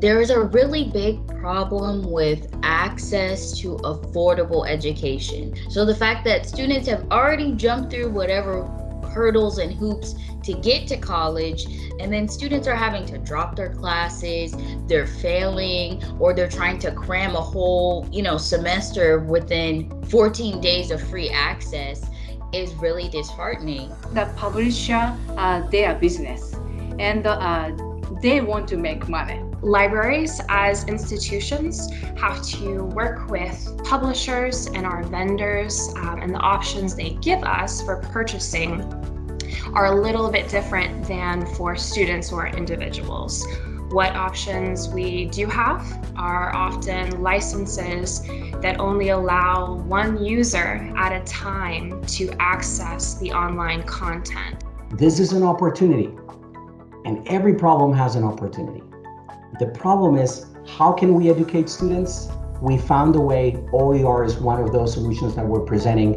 There is a really big problem with access to affordable education. So the fact that students have already jumped through whatever hurdles and hoops to get to college and then students are having to drop their classes they're failing or they're trying to cram a whole you know semester within 14 days of free access is really disheartening the publisher uh, their business and uh, they want to make money Libraries as institutions have to work with publishers and our vendors um, and the options they give us for purchasing are a little bit different than for students or individuals. What options we do have are often licenses that only allow one user at a time to access the online content. This is an opportunity, and every problem has an opportunity. The problem is, how can we educate students? We found a way, OER is one of those solutions that we're presenting.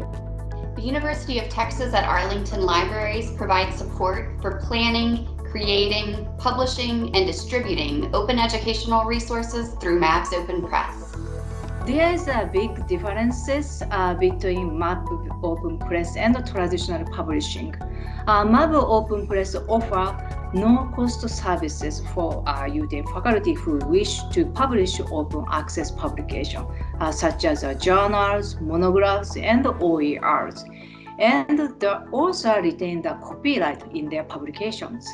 The University of Texas at Arlington Libraries provides support for planning, creating, publishing, and distributing open educational resources through Mavs Open Press. There is a big differences uh, between Mav Open Press and traditional publishing. Uh, Mav Open Press offer no-cost services for uh, UT faculty who wish to publish open access publication, uh, such as uh, journals, monographs, and OERs. And they also retain the copyright in their publications.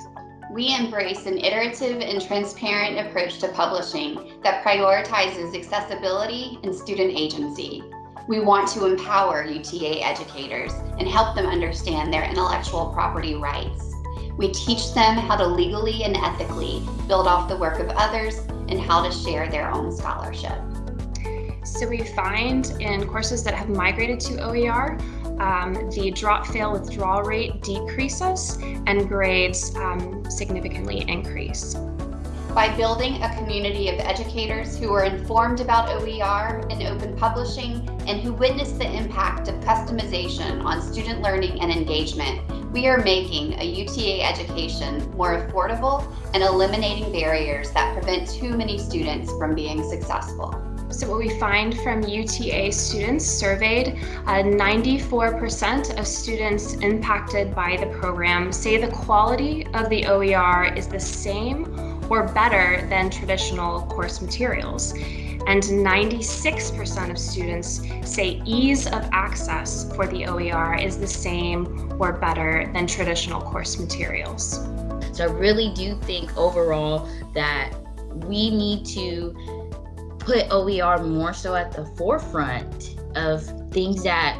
We embrace an iterative and transparent approach to publishing that prioritizes accessibility and student agency. We want to empower UTA educators and help them understand their intellectual property rights. We teach them how to legally and ethically build off the work of others and how to share their own scholarship. So we find in courses that have migrated to OER, um, the drop fail withdrawal rate decreases and grades um, significantly increase. By building a community of educators who are informed about OER and open publishing and who witnessed the impact of customization on student learning and engagement, we are making a UTA education more affordable and eliminating barriers that prevent too many students from being successful. So what we find from UTA students surveyed, 94% uh, of students impacted by the program say the quality of the OER is the same or better than traditional course materials and 96% of students say ease of access for the OER is the same or better than traditional course materials. So I really do think overall that we need to put OER more so at the forefront of things that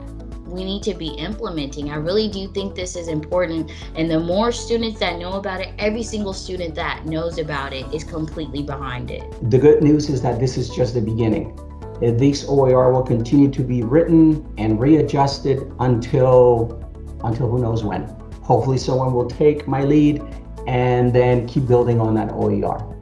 we need to be implementing. I really do think this is important. And the more students that know about it, every single student that knows about it is completely behind it. The good news is that this is just the beginning. This OER will continue to be written and readjusted until, until who knows when. Hopefully someone will take my lead and then keep building on that OER.